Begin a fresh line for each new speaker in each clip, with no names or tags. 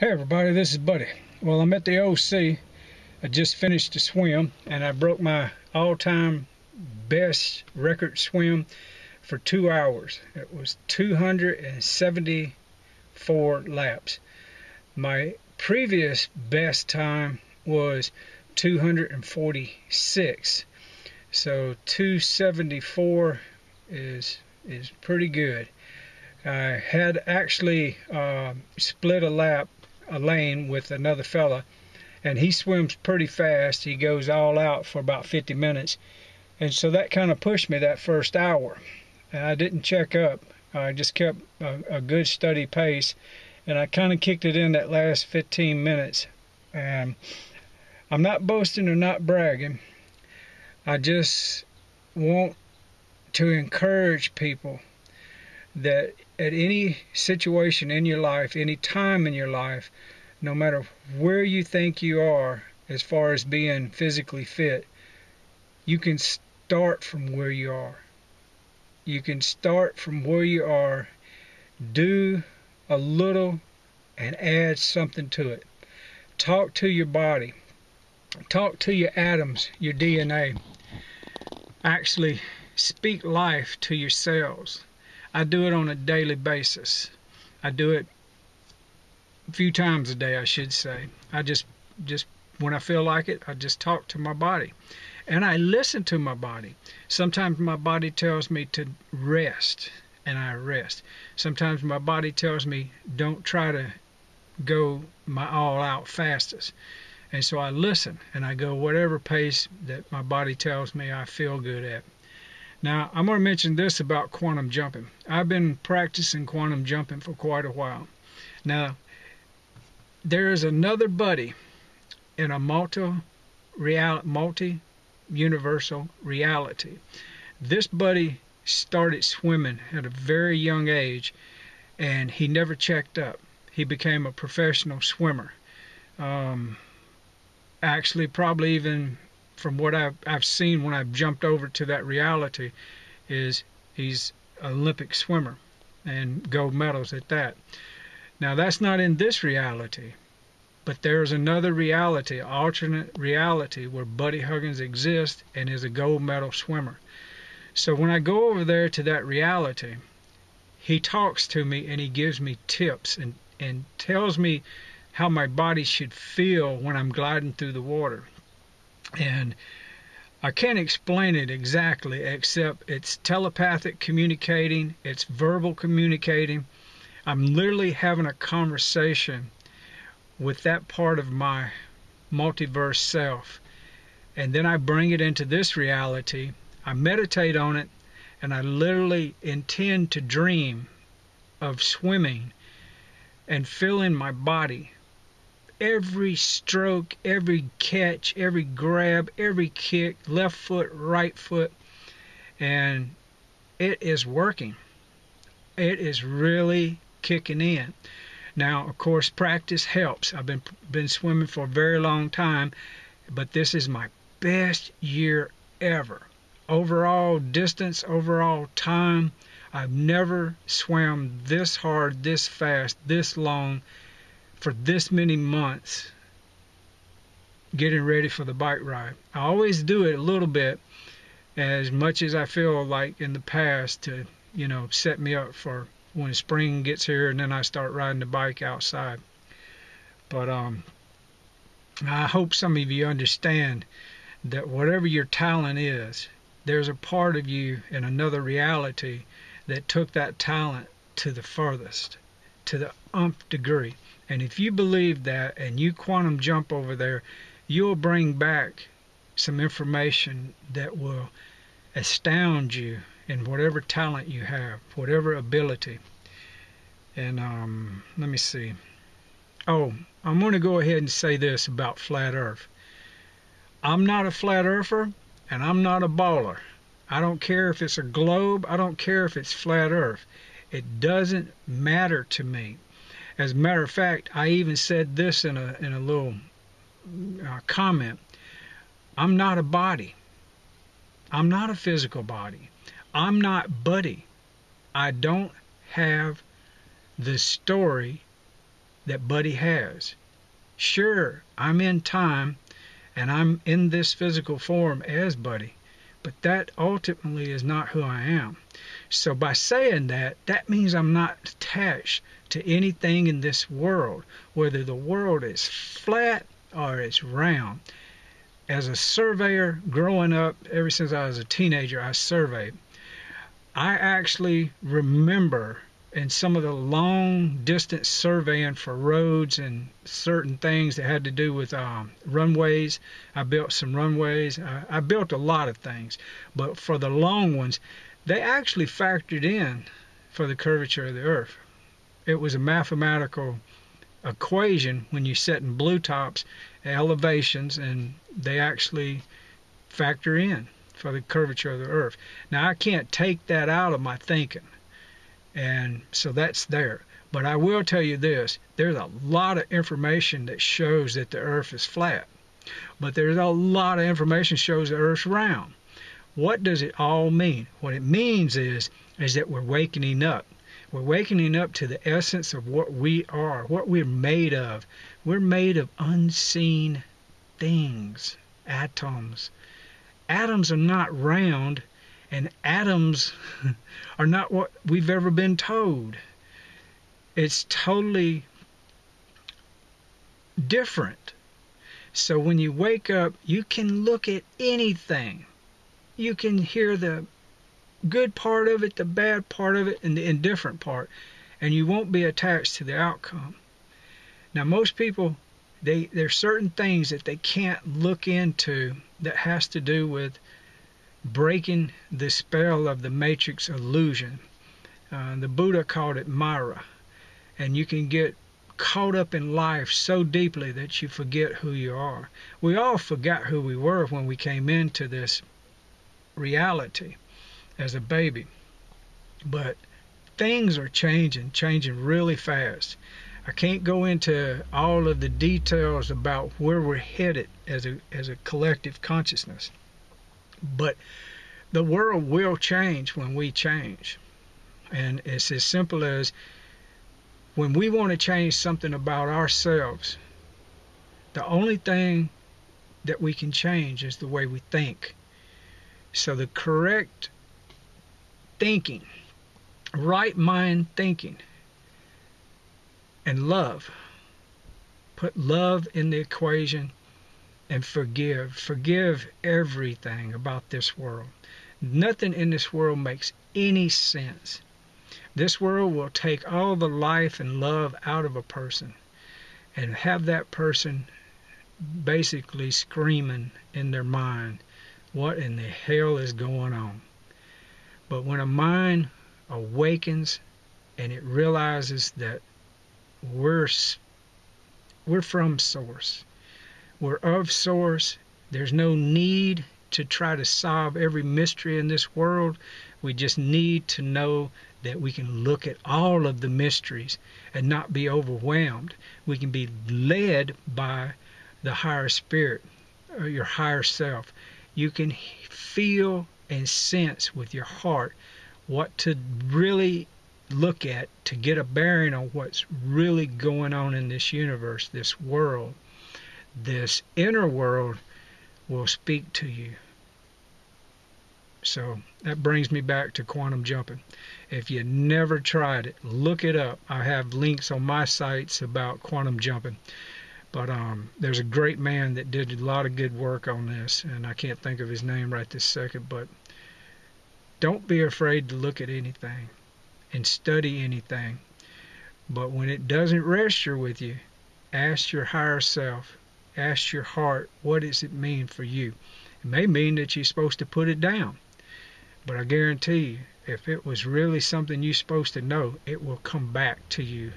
Hey everybody, this is Buddy. Well, I'm at the OC. I just finished a swim and I broke my all-time best record swim for two hours. It was 274 laps. My previous best time was 246. So 274 is is pretty good. I had actually uh, split a lap a lane with another fella and he swims pretty fast. He goes all out for about 50 minutes. And so that kind of pushed me that first hour. And I didn't check up. I just kept a, a good steady pace and I kind of kicked it in that last 15 minutes. And I'm not boasting or not bragging. I just want to encourage people that at any situation in your life, any time in your life, no matter where you think you are as far as being physically fit, you can start from where you are. You can start from where you are, do a little, and add something to it. Talk to your body. Talk to your atoms, your DNA. Actually, speak life to your cells I do it on a daily basis. I do it a few times a day, I should say. I just, just when I feel like it, I just talk to my body. And I listen to my body. Sometimes my body tells me to rest, and I rest. Sometimes my body tells me don't try to go my all out fastest. And so I listen and I go whatever pace that my body tells me I feel good at. Now, I'm going to mention this about quantum jumping. I've been practicing quantum jumping for quite a while. Now, there is another buddy in a multi multi universal reality. This buddy started swimming at a very young age and he never checked up. He became a professional swimmer. Um, actually, probably even from what I've, I've seen when I've jumped over to that reality is he's an Olympic swimmer and gold medals at that. Now that's not in this reality, but there's another reality, alternate reality where Buddy Huggins exists and is a gold medal swimmer. So when I go over there to that reality, he talks to me and he gives me tips and, and tells me how my body should feel when I'm gliding through the water and I can't explain it exactly except it's telepathic communicating, it's verbal communicating. I'm literally having a conversation with that part of my multiverse self. And then I bring it into this reality. I meditate on it and I literally intend to dream of swimming and feeling my body every stroke, every catch, every grab, every kick, left foot, right foot, and it is working. It is really kicking in. Now, of course, practice helps. I've been been swimming for a very long time, but this is my best year ever. Overall distance, overall time, I've never swam this hard, this fast, this long for this many months getting ready for the bike ride. I always do it a little bit as much as I feel like in the past to, you know, set me up for when spring gets here and then I start riding the bike outside. But um, I hope some of you understand that whatever your talent is, there's a part of you in another reality that took that talent to the furthest, to the umph degree. And if you believe that and you quantum jump over there, you'll bring back some information that will astound you in whatever talent you have, whatever ability. And um, let me see. Oh, I'm going to go ahead and say this about flat earth. I'm not a flat earther and I'm not a baller. I don't care if it's a globe, I don't care if it's flat earth. It doesn't matter to me. As a matter of fact, I even said this in a in a little uh, comment. I'm not a body. I'm not a physical body. I'm not Buddy. I don't have the story that Buddy has. Sure, I'm in time and I'm in this physical form as Buddy, but that ultimately is not who I am. So by saying that, that means I'm not attached to anything in this world, whether the world is flat or it's round. As a surveyor growing up, ever since I was a teenager, I surveyed. I actually remember in some of the long distance surveying for roads and certain things that had to do with um, runways. I built some runways. I, I built a lot of things, but for the long ones, they actually factored in for the curvature of the Earth. It was a mathematical equation when you set in blue tops elevations, and they actually factor in for the curvature of the Earth. Now I can't take that out of my thinking and so that's there. But I will tell you this there's a lot of information that shows that the earth is flat. But there's a lot of information shows the earth's round. What does it all mean? What it means is is that we're wakening up. We're wakening up to the essence of what we are, what we're made of. We're made of unseen things, atoms. Atoms are not round, and atoms are not what we've ever been told. It's totally different. So when you wake up, you can look at anything. You can hear the good part of it, the bad part of it, and the indifferent part, and you won't be attached to the outcome. Now, most people, they there's certain things that they can't look into that has to do with breaking the spell of the matrix illusion. Uh, the Buddha called it Mara. And you can get caught up in life so deeply that you forget who you are. We all forgot who we were when we came into this reality as a baby. But things are changing, changing really fast. I can't go into all of the details about where we're headed as a as a collective consciousness. But the world will change when we change. And it's as simple as when we want to change something about ourselves, the only thing that we can change is the way we think. So the correct thinking, right mind thinking, and love. Put love in the equation and forgive. Forgive everything about this world. Nothing in this world makes any sense. This world will take all the life and love out of a person and have that person basically screaming in their mind, what in the hell is going on? But when a mind awakens and it realizes that we're we're from source we're of source. There's no need to try to solve every mystery in this world. We just need to know that we can look at all of the mysteries and not be overwhelmed. We can be led by the higher spirit or your higher self. You can feel and sense with your heart what to really look at to get a bearing on what's really going on in this universe, this world this inner world will speak to you. So that brings me back to quantum jumping. If you never tried it, look it up. I have links on my sites about quantum jumping. But um, there's a great man that did a lot of good work on this, and I can't think of his name right this second. But don't be afraid to look at anything and study anything. But when it doesn't register with you, ask your higher self ask your heart, what does it mean for you? It may mean that you're supposed to put it down. But I guarantee you, if it was really something you're supposed to know, it will come back to you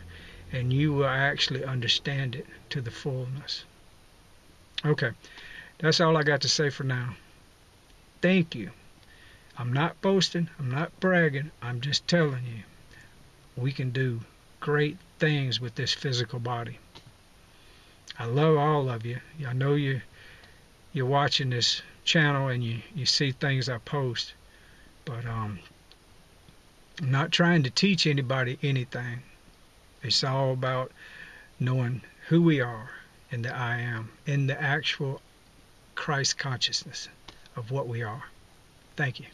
and you will actually understand it to the fullness. Okay, that's all I got to say for now. Thank you. I'm not boasting, I'm not bragging, I'm just telling you we can do great things with this physical body. I love all of you. I know you you're watching this channel and you, you see things I post. But um, I'm not trying to teach anybody anything. It's all about knowing who we are in the I am, in the actual Christ consciousness of what we are. Thank you.